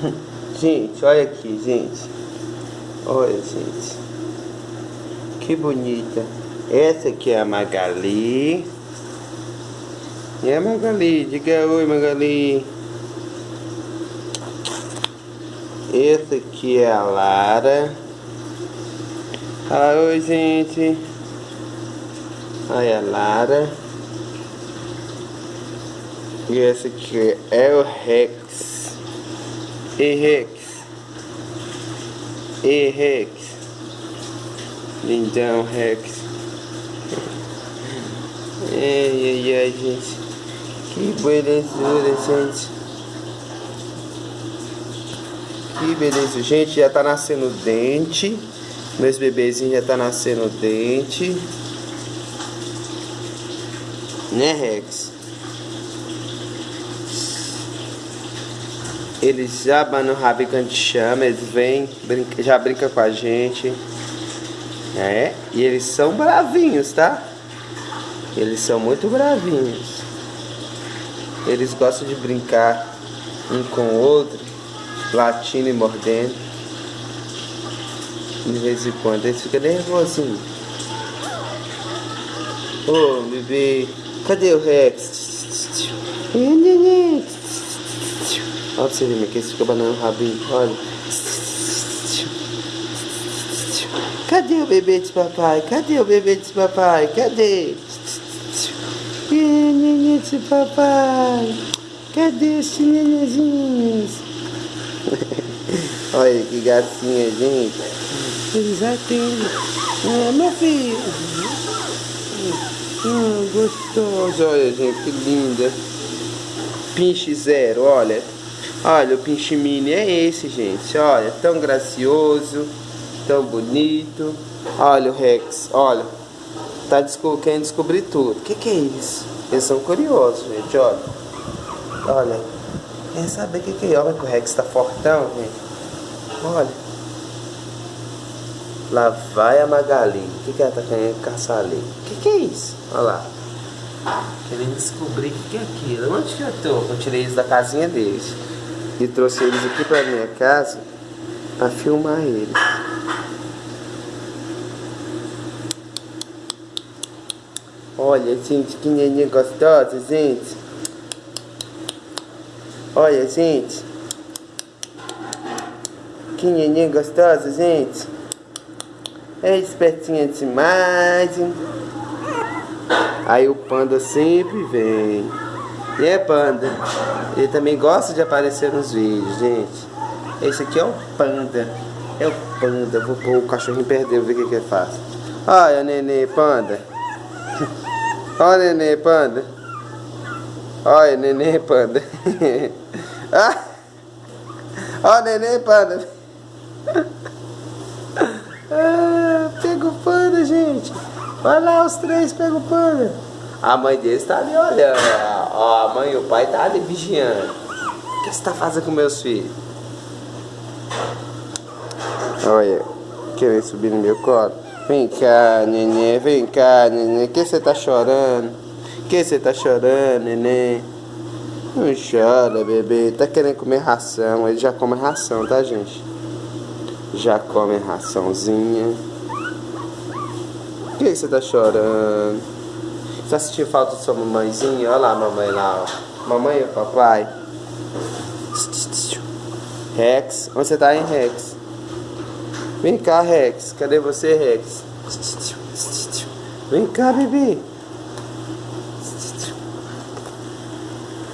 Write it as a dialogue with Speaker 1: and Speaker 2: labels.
Speaker 1: Gente, olha aqui, gente. Olha, gente. Que bonita. Essa aqui é a Magali. E a Magali, diga oi, Magali. Essa aqui é a Lara. Fala oi, gente. Olha a Lara. E essa aqui é o Rex. E Rex. E Rex. Lindão, Rex. ai, ai, ai, gente. Que belezura, gente. Que beleza. Gente, já tá nascendo dente. Meus bebezinhos já tá nascendo dente. Né, Rex? Eles já banam o rabo quando chama, eles vêm, brinca, já brincam com a gente. É, e eles são bravinhos, tá? Eles são muito bravinhos. Eles gostam de brincar um com o outro, latindo e mordendo. De vez em quando eles ficam nervosinhos. Ô, oh, bebê, cadê o Rex? Olha pra você ver, que eles ficam banando o rabinho, olha. Cadê o bebê de papai? Cadê o bebê de papai? Cadê? Nenê de papai. Cadê os nenenzinhos? Olha que gatinha, gente. Eles atendem. Ah, meu filho. Ah, gostoso. Olha, gente, que linda. Pinche zero, olha. Olha, o pinche mini é esse, gente. Olha, tão gracioso, tão bonito. Olha o Rex, olha. Tá desco querendo descobrir tudo. O que, que é isso? Eles são curiosos, gente, olha. Olha. Quer saber o que, que é? Olha que o Rex tá fortão, gente. Olha. Lá vai a Magali. O que, que ela tá querendo caçar ali? O que, que é isso? Olha lá. Querendo descobrir o que, é aquilo. Onde que eu tô? Eu tirei eles da casinha deles. E trouxe eles aqui pra minha casa pra filmar eles. Olha, gente, que neném gostosa, gente. Olha, gente. Que neném gostosa, gente. É espertinha demais. Hein? Aí o panda sempre vem. E é panda. Ele também gosta de aparecer nos vídeos, gente. Esse aqui é o panda. É o panda. Vou pôr o cachorrinho perder, ver o que que ele faz. Olha, nenê, panda. Olha, nenê, panda. Olha, nenê, panda. ah! Olha, nenê, panda. pega o panda, gente. Vai lá, os três pega o panda. A mãe deles tá ali olhando. Ó, a mãe e o pai tá ali vigiando. O que você tá fazendo com meus filhos? Olha, querendo subir no meu colo. Vem cá, neném, vem cá, neném. Que você tá chorando? Que você tá chorando, neném? Não chora, bebê. Tá querendo comer ração. Ele já come ração, tá, gente? Já come raçãozinha. Que você tá chorando? Você assistiu falta de sua mamãezinha? Olha lá a mamãe lá, ó. Mamãe e papai. Rex, onde você tá, hein, Rex? Vem cá, Rex. Cadê você, Rex? Vem cá, bebê.